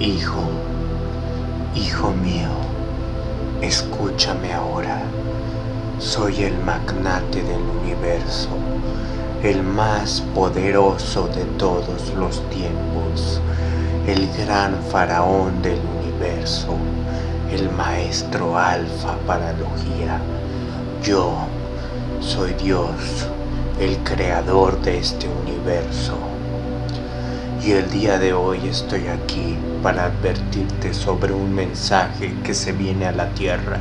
Hijo, hijo mío, escúchame ahora. Soy el magnate del universo, el más poderoso de todos los tiempos, el gran faraón del universo, el maestro alfa paralogía. Yo soy Dios, el creador de este universo. Y el día de hoy estoy aquí para advertirte sobre un mensaje que se viene a la tierra.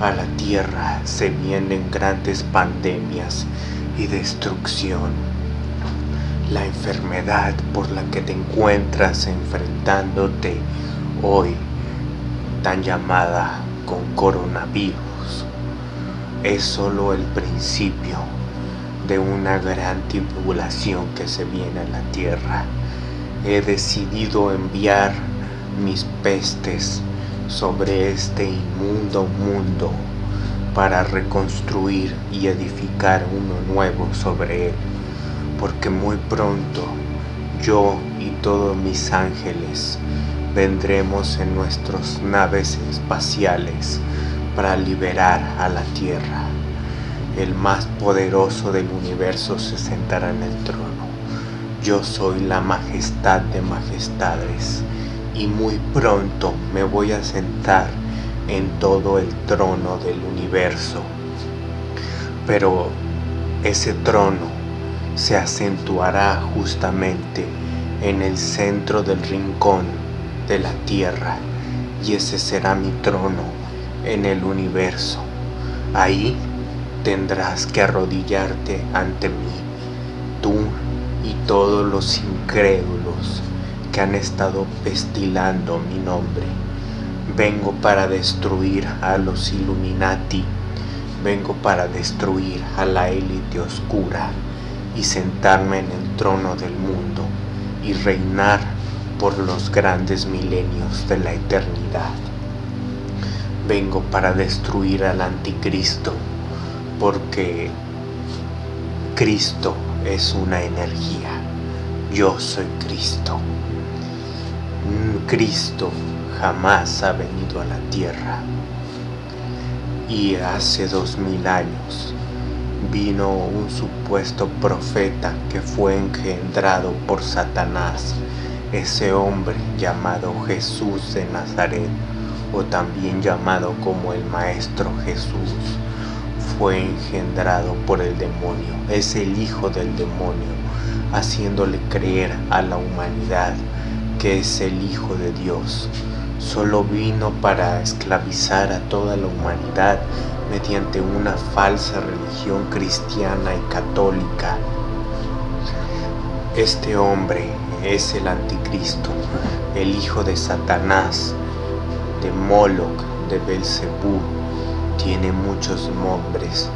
A la tierra se vienen grandes pandemias y destrucción. La enfermedad por la que te encuentras enfrentándote hoy, tan llamada con coronavirus, es solo el principio de una gran tribulación que se viene a la tierra he decidido enviar mis pestes sobre este inmundo mundo para reconstruir y edificar uno nuevo sobre él, porque muy pronto yo y todos mis ángeles vendremos en nuestras naves espaciales para liberar a la tierra. El más poderoso del universo se sentará en el trono yo soy la majestad de majestades y muy pronto me voy a sentar en todo el trono del universo. Pero ese trono se acentuará justamente en el centro del rincón de la tierra y ese será mi trono en el universo. Ahí tendrás que arrodillarte ante mí, tú y todos los incrédulos que han estado pestilando mi nombre. Vengo para destruir a los Illuminati, vengo para destruir a la élite oscura y sentarme en el trono del mundo y reinar por los grandes milenios de la eternidad. Vengo para destruir al anticristo porque Cristo es una energía. Yo soy Cristo. Cristo jamás ha venido a la tierra. Y hace dos mil años vino un supuesto profeta que fue engendrado por Satanás, ese hombre llamado Jesús de Nazaret, o también llamado como el Maestro Jesús fue engendrado por el demonio, es el hijo del demonio, haciéndole creer a la humanidad que es el hijo de Dios. Solo vino para esclavizar a toda la humanidad mediante una falsa religión cristiana y católica. Este hombre es el anticristo, el hijo de Satanás, de Moloch, de Belzebú, tiene muchos nombres,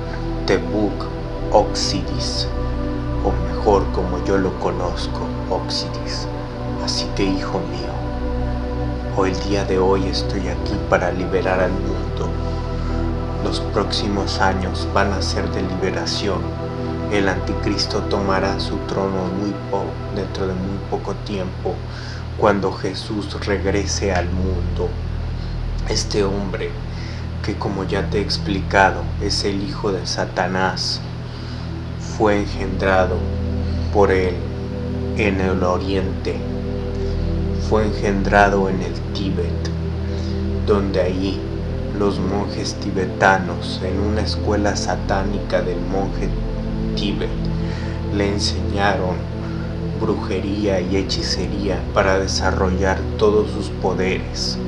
Tebuk Oxidis, o mejor como yo lo conozco, Oxidis. Así que hijo mío, hoy el día de hoy estoy aquí para liberar al mundo. Los próximos años van a ser de liberación. El anticristo tomará su trono muy dentro de muy poco tiempo, cuando Jesús regrese al mundo. Este hombre que como ya te he explicado es el hijo de Satanás, fue engendrado por él en el oriente, fue engendrado en el Tíbet, donde ahí los monjes tibetanos en una escuela satánica del monje Tíbet le enseñaron brujería y hechicería para desarrollar todos sus poderes.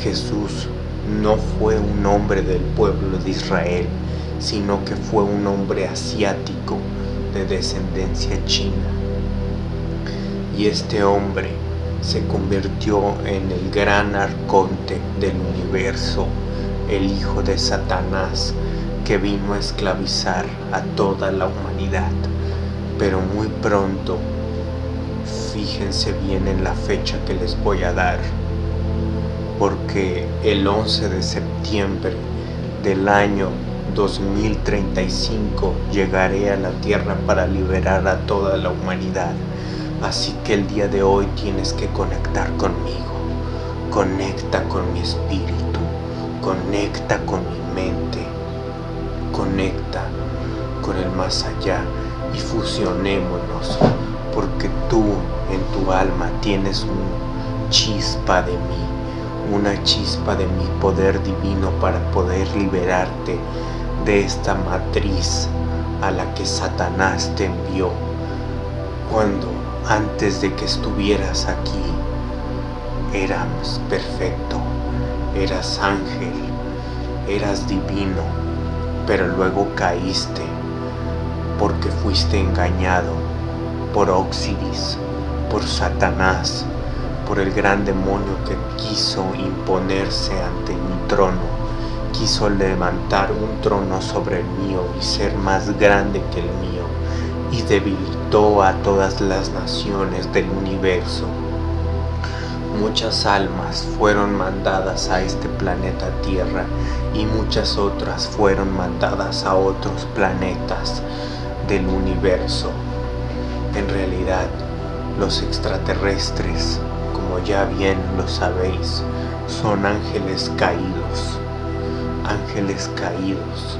Jesús no fue un hombre del pueblo de Israel, sino que fue un hombre asiático de descendencia china. Y este hombre se convirtió en el gran arconte del universo, el hijo de Satanás, que vino a esclavizar a toda la humanidad. Pero muy pronto, fíjense bien en la fecha que les voy a dar, porque el 11 de septiembre del año 2035 llegaré a la tierra para liberar a toda la humanidad, Así que el día de hoy tienes que conectar conmigo. Conecta con mi espíritu. Conecta con mi mente. Conecta con el más allá y fusionémonos porque tú en tu alma tienes una chispa de mí, una chispa de mi poder divino para poder liberarte de esta matriz a la que Satanás te envió cuando antes de que estuvieras aquí eras perfecto, eras ángel, eras divino, pero luego caíste porque fuiste engañado por Oxidis, por Satanás, por el gran demonio que quiso imponerse ante mi trono, quiso levantar un trono sobre el mío y ser más grande que el mío, y debilitó a todas las naciones del universo. Muchas almas fueron mandadas a este planeta Tierra y muchas otras fueron mandadas a otros planetas del universo. En realidad, los extraterrestres, como ya bien lo sabéis, son ángeles caídos, ángeles caídos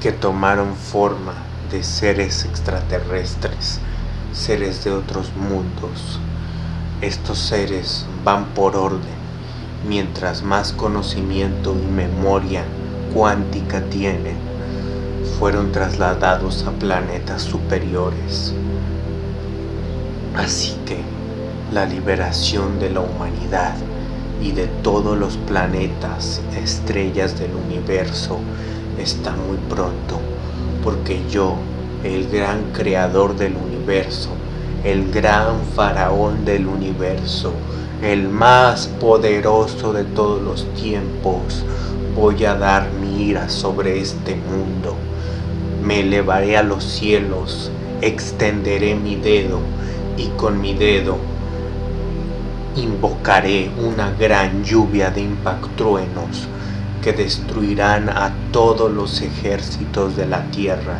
que tomaron forma de seres extraterrestres, seres de otros mundos. Estos seres van por orden, mientras más conocimiento y memoria cuántica tienen, fueron trasladados a planetas superiores. Así que la liberación de la humanidad y de todos los planetas, estrellas del universo, está muy pronto, porque yo, el gran creador del universo, el gran faraón del universo, el más poderoso de todos los tiempos, voy a dar mi ira sobre este mundo. Me elevaré a los cielos, extenderé mi dedo y con mi dedo invocaré una gran lluvia de impactruenos que destruirán a todos los ejércitos de la tierra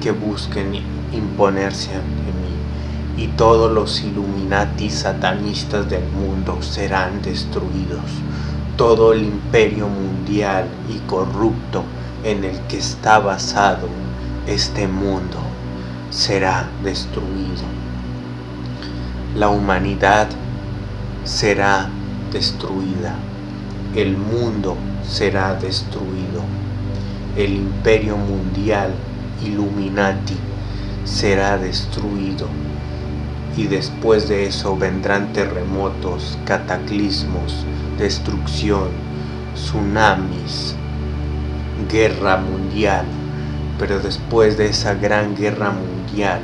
que busquen imponerse ante mí y todos los Illuminati satanistas del mundo serán destruidos. Todo el imperio mundial y corrupto en el que está basado este mundo será destruido. La humanidad será destruida. El mundo será destruido. El imperio mundial Illuminati será destruido. Y después de eso vendrán terremotos, cataclismos, destrucción, tsunamis, guerra mundial, pero después de esa gran guerra mundial,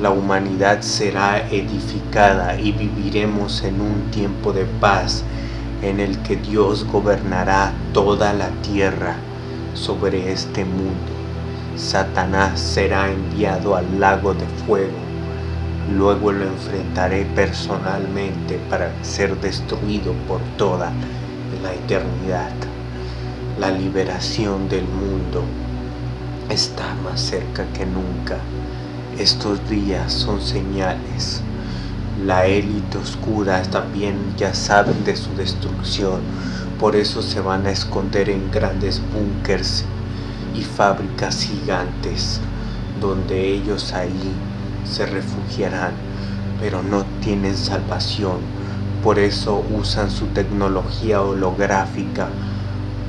la humanidad será edificada y viviremos en un tiempo de paz en el que Dios gobernará toda la tierra sobre este mundo. Satanás será enviado al lago de fuego. Luego lo enfrentaré personalmente para ser destruido por toda la eternidad la liberación del mundo está más cerca que nunca. Estos días son señales. La élite oscura también ya saben de su destrucción, por eso se van a esconder en grandes búnkers y fábricas gigantes, donde ellos ahí se refugiarán, pero no tienen salvación. Por eso usan su tecnología holográfica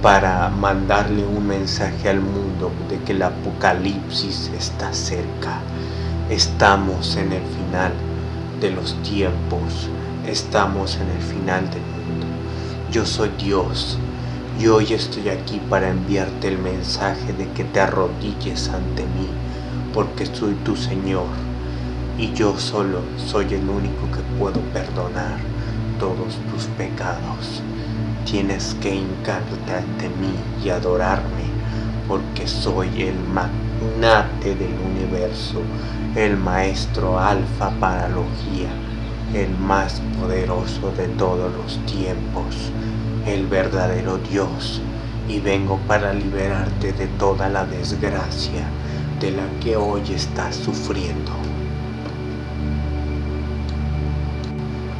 para mandarle un mensaje al mundo de que el apocalipsis está cerca. Estamos en el final de los tiempos, estamos en el final del mundo. Yo soy Dios y hoy estoy aquí para enviarte el mensaje de que te arrodilles ante mí, porque soy tu Señor y yo solo soy el único que puedo perdonar todos tus pecados. Tienes que hincarte ante mí y adorarme, porque soy el magnate del universo, el maestro alfa paralogía, el más poderoso de todos los tiempos, el verdadero Dios, y vengo para liberarte de toda la desgracia de la que hoy estás sufriendo.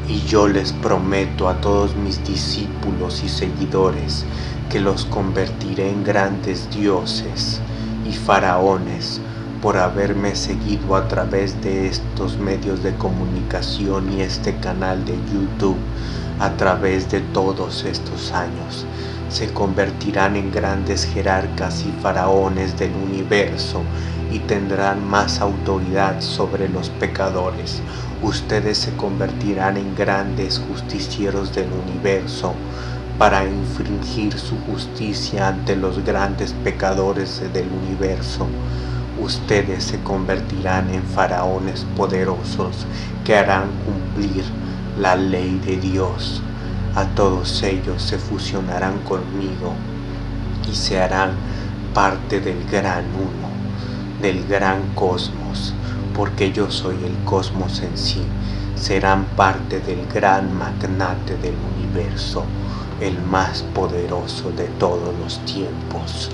Y yo les prometo a todos mis discípulos y seguidores que los convertiré en grandes dioses, y faraones por haberme seguido a través de estos medios de comunicación y este canal de YouTube a través de todos estos años. Se convertirán en grandes jerarcas y faraones del universo y tendrán más autoridad sobre los pecadores. Ustedes se convertirán en grandes justicieros del universo para infringir su justicia ante los grandes pecadores del universo ustedes se convertirán en faraones poderosos que harán cumplir la ley de Dios. A todos ellos se fusionarán conmigo y se harán parte del gran uno, del gran cosmos, porque yo soy el cosmos en sí. Serán parte del gran magnate del universo, el más poderoso de todos los tiempos.